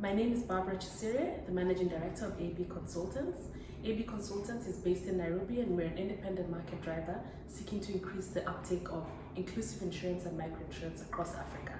My name is Barbara Chisire, the Managing Director of AB Consultants. AB Consultants is based in Nairobi and we're an independent market driver seeking to increase the uptake of inclusive insurance and microinsurance across Africa.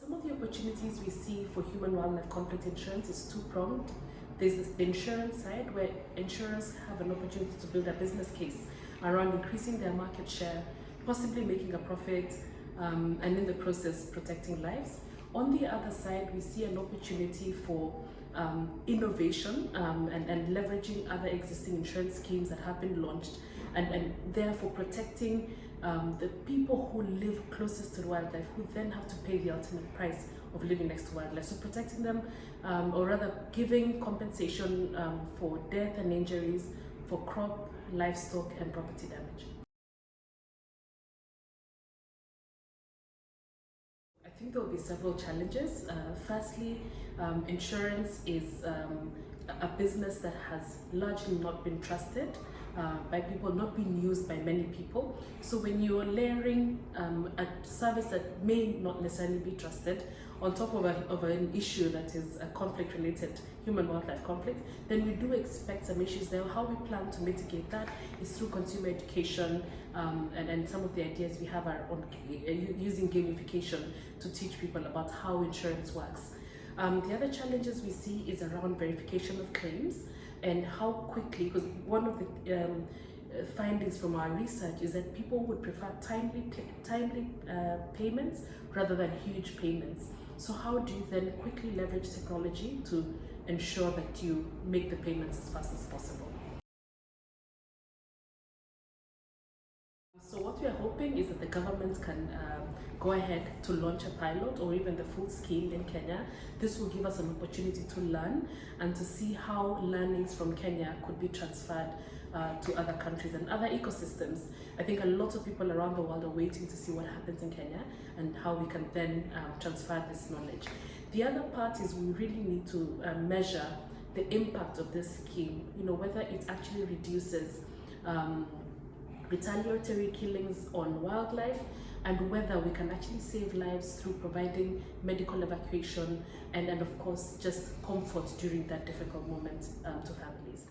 Some of the opportunities we see for human wildlife conflict insurance is two-pronged. There's the insurance side where insurers have an opportunity to build a business case around increasing their market share, possibly making a profit, um, and in the process protecting lives. On the other side, we see an opportunity for um, innovation um, and, and leveraging other existing insurance schemes that have been launched and, and therefore protecting um, the people who live closest to wildlife who then have to pay the ultimate price of living next to wildlife. So protecting them um, or rather giving compensation um, for death and injuries for crop, livestock and property damage. Think there will be several challenges. Uh, firstly, um, insurance is um, a business that has largely not been trusted uh, by people, not being used by many people. So when you're layering um, a service that may not necessarily be trusted on top of, a, of an issue that is a conflict related, human wildlife conflict, then we do expect some issues there. How we plan to mitigate that is through consumer education um, and, and some of the ideas we have are on uh, using gamification to teach people about how insurance works. Um, the other challenges we see is around verification of claims and how quickly, because one of the um, uh, findings from our research is that people would prefer timely, timely uh, payments rather than huge payments. So how do you then quickly leverage technology to ensure that you make the payments as fast as possible? So what we are hoping is that the government can um, go ahead to launch a pilot or even the full scheme in Kenya. This will give us an opportunity to learn and to see how learnings from Kenya could be transferred uh, to other countries and other ecosystems. I think a lot of people around the world are waiting to see what happens in Kenya and how we can then um, transfer this knowledge. The other part is we really need to uh, measure the impact of this scheme, you know, whether it actually reduces um, retaliatory killings on wildlife and whether we can actually save lives through providing medical evacuation and, and of course just comfort during that difficult moment um, to families.